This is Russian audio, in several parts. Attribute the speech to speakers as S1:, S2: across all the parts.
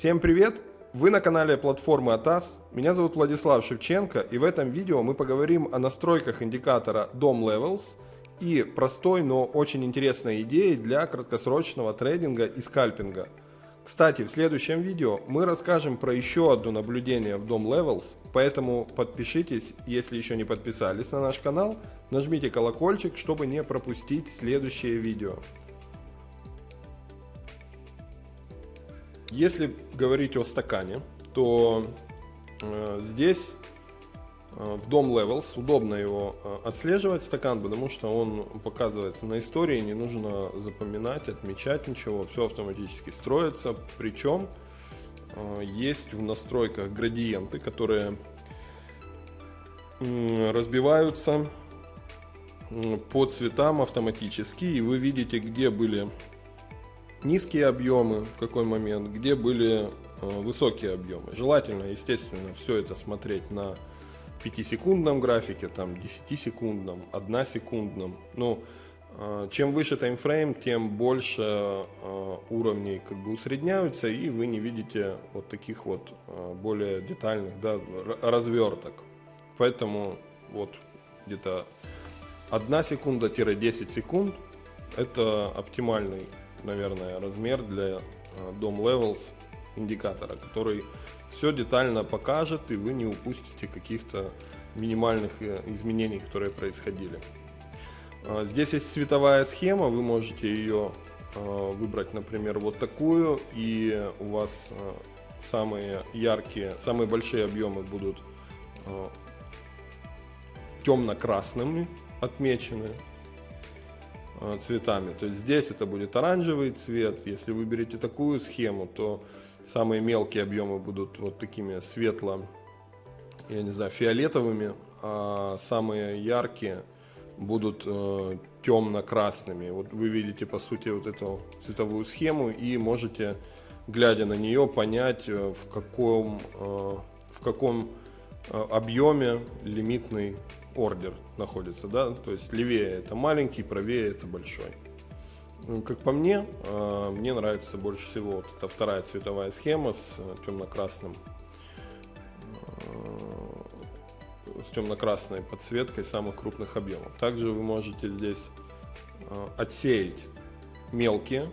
S1: Всем привет! Вы на канале платформы ATAS. Меня зовут Владислав Шевченко и в этом видео мы поговорим о настройках индикатора DOM Levels и простой, но очень интересной идее для краткосрочного трейдинга и скальпинга. Кстати, в следующем видео мы расскажем про еще одно наблюдение в DOM Levels, поэтому подпишитесь, если еще не подписались на наш канал, нажмите колокольчик, чтобы не пропустить следующее видео. Если говорить о стакане, то э, здесь э, в DOM Levels удобно его э, отслеживать стакан, потому что он показывается на истории, не нужно запоминать, отмечать ничего, все автоматически строится. Причем э, есть в настройках градиенты, которые э, разбиваются по цветам автоматически, и вы видите, где были низкие объемы в какой момент, где были э, высокие объемы. Желательно, естественно, все это смотреть на 5-секундном графике, там 10-секундном, 1-секундном. Ну, э, чем выше таймфрейм, тем больше э, уровней как бы усредняются, и вы не видите вот таких вот более детальных да, разверток. Поэтому вот где-то 1 секунда-10 секунд это оптимальный наверное, размер для DOM э, Levels индикатора, который все детально покажет, и вы не упустите каких-то минимальных э, изменений, которые происходили. Э, здесь есть цветовая схема, вы можете ее выбрать, например, вот такую, и у вас самые яркие, самые большие объемы будут темно-красными отмечены, Э, цветами. То есть здесь это будет оранжевый цвет. Если вы берете такую схему, то самые мелкие объемы будут вот такими светло, я не знаю, фиолетовыми, а самые яркие будут э, темно-красными. Вот вы видите, по сути, вот эту цветовую схему и можете, глядя на нее, понять, э, в каком, э, в каком э, объеме лимитный ордер находится, да, то есть левее это маленький, правее это большой. Ну, как по мне, э, мне нравится больше всего вот эта вторая цветовая схема с э, темно-красным э, с темно-красной подсветкой самых крупных объемов. Также вы можете здесь отсеять мелкие,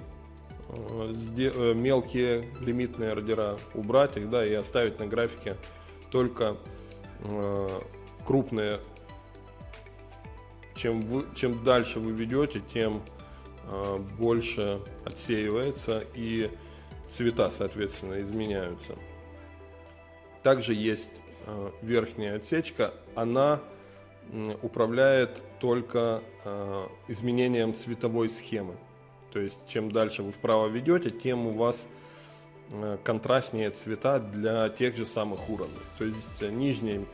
S1: мелкие лимитные ордера, убрать их, да, и оставить на графике только крупные чем, вы, чем дальше вы ведете, тем э, больше отсеивается и цвета, соответственно, изменяются. Также есть э, верхняя отсечка, она э, управляет только э, изменением цветовой схемы. То есть, чем дальше вы вправо ведете, тем у вас э, контрастнее цвета для тех же самых уровней. То есть, э, нижним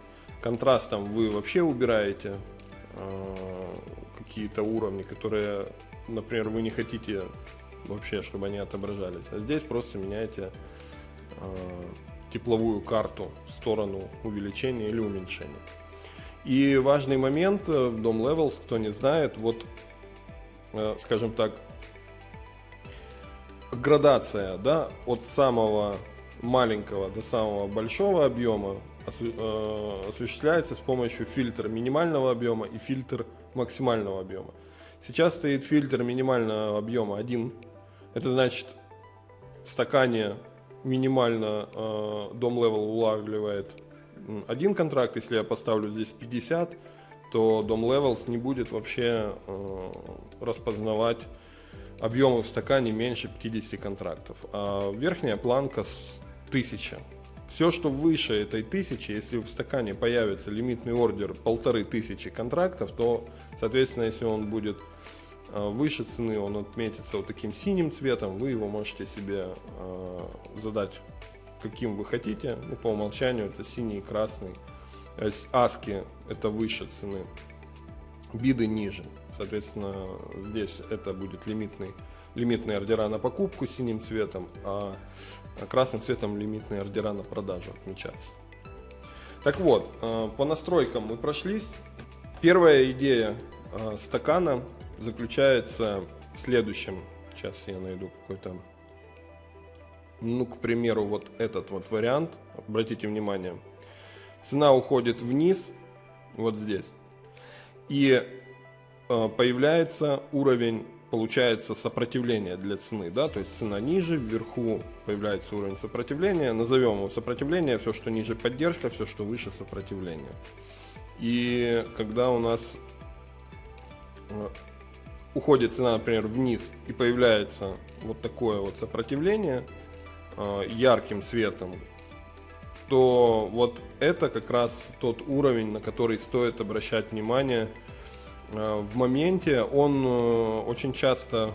S1: контрастом вы вообще убираете Э, какие-то уровни, которые, например, вы не хотите вообще, чтобы они отображались. А здесь просто меняете э, тепловую карту в сторону увеличения или уменьшения. И важный момент э, в DOM Levels, кто не знает, вот, скажем так, градация да, от самого маленького до самого большого объема Э, осуществляется с помощью фильтра минимального объема и фильтр максимального объема. Сейчас стоит фильтр минимального объема 1. Это значит в стакане минимально э, DOM level улавливает один контракт. Если я поставлю здесь 50, то DOM levels не будет вообще э, распознавать объемы в стакане меньше 50 контрактов. А верхняя планка 1000. Все, что выше этой тысячи, если в стакане появится лимитный ордер полторы тысячи контрактов, то, соответственно, если он будет э, выше цены, он отметится вот таким синим цветом, вы его можете себе э, задать каким вы хотите. Ну, по умолчанию это синий и красный. Аски это выше цены, биды ниже. Соответственно, здесь это будет лимитный лимитные ордера на покупку синим цветом, а красным цветом лимитные ордера на продажу отмечаться. Так вот, э, по настройкам мы прошлись. Первая идея э, стакана заключается в следующем. Сейчас я найду какой-то ну, к примеру, вот этот вот вариант, обратите внимание, цена уходит вниз, вот здесь, и э, появляется уровень, получается, сопротивления для цены, да, то есть цена ниже, вверху появляется уровень сопротивления, назовем его сопротивление, все, что ниже поддержка, все, что выше сопротивление. И когда у нас э, уходит цена, например, вниз и появляется вот такое вот сопротивление э, ярким светом, то вот это как раз тот уровень, на который стоит обращать внимание в моменте. Он очень часто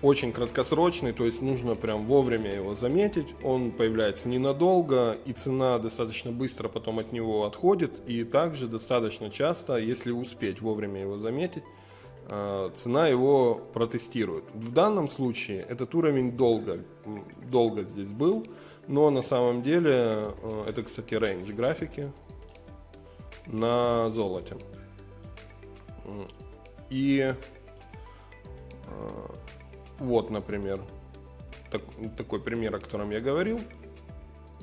S1: очень краткосрочный, то есть нужно прям вовремя его заметить. Он появляется ненадолго, и цена достаточно быстро потом от него отходит. И также достаточно часто, если успеть вовремя его заметить, э, цена его протестирует. В данном случае этот уровень долго, долго здесь был, но на самом деле э, это, кстати, рейндж графики на золоте. И э, вот, например, так, такой пример, о котором я говорил.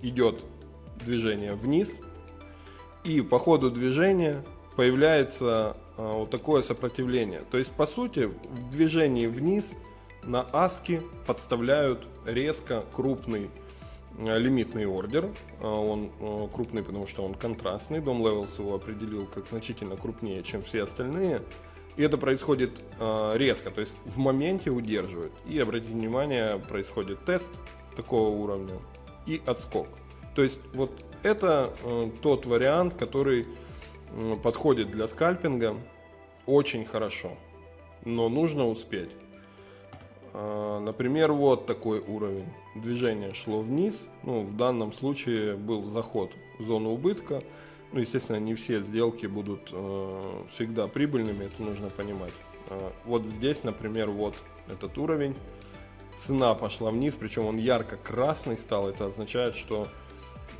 S1: Идет движение вниз, и по ходу движения появляется а, вот такое сопротивление. То есть, по сути, в движении вниз на аски подставляют резко крупный лимитный ордер. А, он а, крупный, потому что он контрастный. Дом Levels его определил как значительно крупнее, чем все остальные. И это происходит э, резко, то есть в моменте удерживают. И обратите внимание, происходит тест такого уровня и отскок. То есть вот это э, тот вариант, который э, подходит для скальпинга очень хорошо, но нужно успеть. Э, например, вот такой уровень. Движение шло вниз, ну, в данном случае был заход в зону убытка. Ну, естественно, не все сделки будут э, всегда прибыльными, это нужно понимать. Э, вот здесь, например, вот этот уровень. Цена пошла вниз, причем он ярко-красный стал. Это означает, что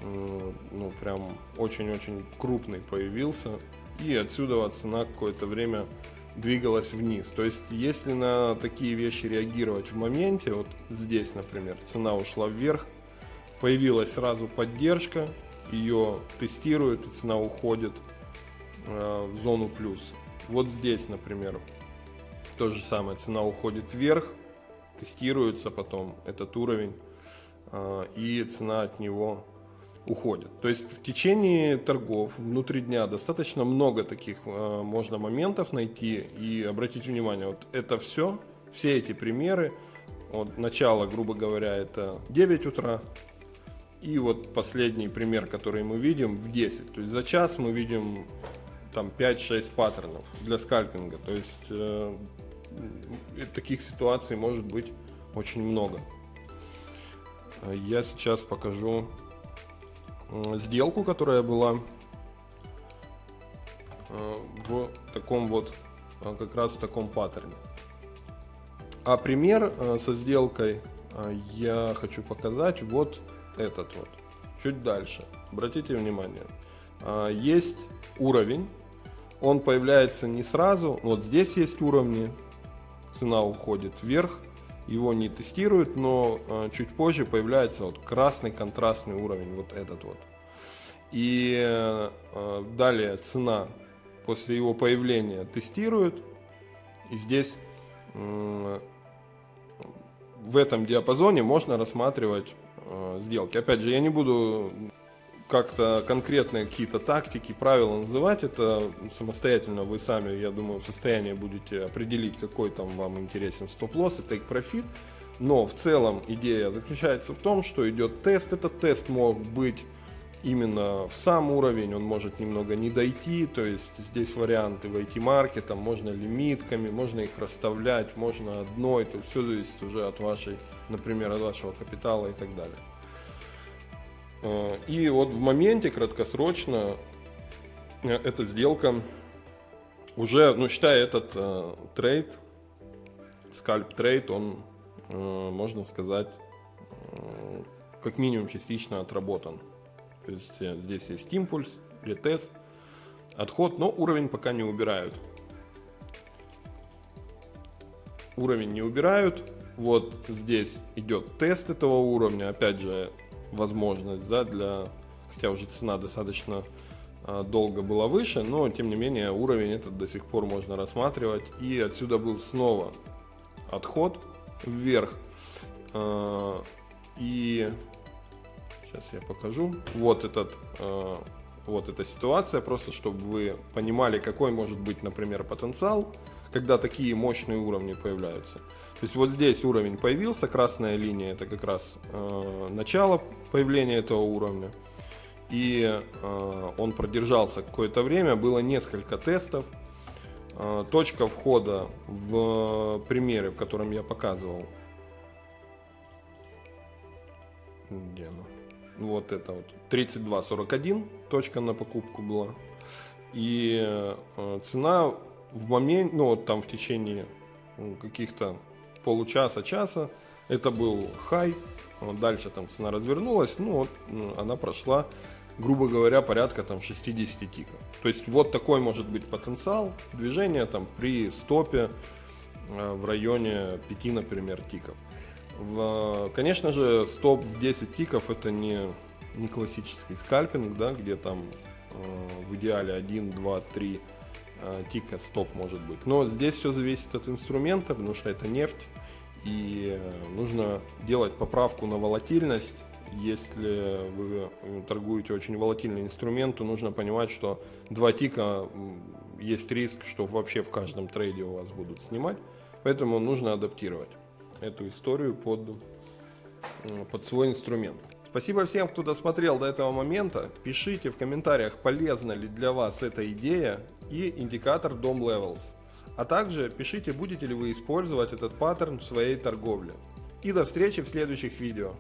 S1: э, ну, прям очень-очень крупный появился. И отсюда цена какое-то время двигалась вниз. То есть, если на такие вещи реагировать в моменте, вот здесь, например, цена ушла вверх, появилась сразу поддержка, ее тестируют, и цена уходит э, в зону плюс. Вот здесь, например, то же самое, цена уходит вверх, тестируется потом этот уровень, э, и цена от него уходит. То есть в течение торгов внутри дня достаточно много таких э, можно моментов найти и обратить внимание, вот это все, все эти примеры, вот начало, грубо говоря, это 9 утра, и вот последний пример, который мы видим, в 10. То есть за час мы видим там 5-6 паттернов для скальпинга. То есть э, таких ситуаций может быть очень много. Я сейчас покажу э, сделку, которая была э, в таком вот, э, как раз в таком паттерне. А пример э, со сделкой я хочу показать вот этот вот. Чуть дальше. Обратите внимание. Есть уровень. Он появляется не сразу. Вот здесь есть уровни. Цена уходит вверх. Его не тестируют, но а, чуть позже появляется вот красный контрастный уровень. Вот этот вот. И а, далее цена после его появления тестируют. И здесь в этом диапазоне можно рассматривать э, сделки. Опять же, я не буду как-то конкретные какие-то тактики, правила называть, это самостоятельно вы сами, я думаю, в состоянии будете определить, какой там вам интересен стоп-лосс и take-profit. Но в целом идея заключается в том, что идет тест. Этот тест мог быть именно в сам уровень, он может немного не дойти, то есть здесь варианты войти маркетом, можно лимитками, можно их расставлять, можно одной, то все зависит уже от вашей, например, от вашего капитала и так далее. Э, и вот в моменте краткосрочно э, эта сделка уже, ну считая этот э, trade, scalp trade, он, э, можно сказать, э, как минимум частично отработан. То есть э, здесь есть импульс, retest, отход, но уровень пока не убирают. Уровень не убирают, Вот здесь идет тест этого уровня, опять же, возможность, да, для, хотя уже цена достаточно а, долго была выше, но тем не менее уровень этот до сих пор можно рассматривать. И отсюда был снова отход вверх. А, и сейчас я покажу. Вот этот а, вот эта ситуация, просто чтобы вы понимали, какой может быть, например, потенциал, когда такие мощные уровни появляются. То есть вот здесь уровень появился, красная линия это как раз э, начало появления этого уровня. И э, он продержался какое-то время, было несколько тестов. Э, точка входа в примере, в котором я показывал. Где она? Вот это вот 32.41 точка на покупку была. И э, цена в момент, ну вот там в течение каких-то получаса, часа, это был хай. Дальше там цена развернулась, ну вот она прошла, грубо говоря, порядка там 60 тиков. То есть вот такой может быть потенциал движения там при стопе э, в районе 5, например, тиков. В, конечно же, стоп в 10 тиков это не, не классический скальпинг, да, где там э, в идеале 1, 2, 3 э, тика стоп может быть. Но здесь все зависит от инструмента, потому что это нефть. И э, нужно делать поправку на волатильность. Если вы торгуете очень волатильный инструмент, то нужно понимать, что 2 тика есть риск, что вообще в каждом трейде у вас будут снимать. Поэтому нужно адаптировать эту историю под, э, под свой инструмент. Спасибо всем, кто досмотрел до этого момента. Пишите в комментариях, полезна ли для вас эта идея и индикатор DOM Levels. А также пишите, будете ли вы использовать этот паттерн в своей торговле. И до встречи в следующих видео.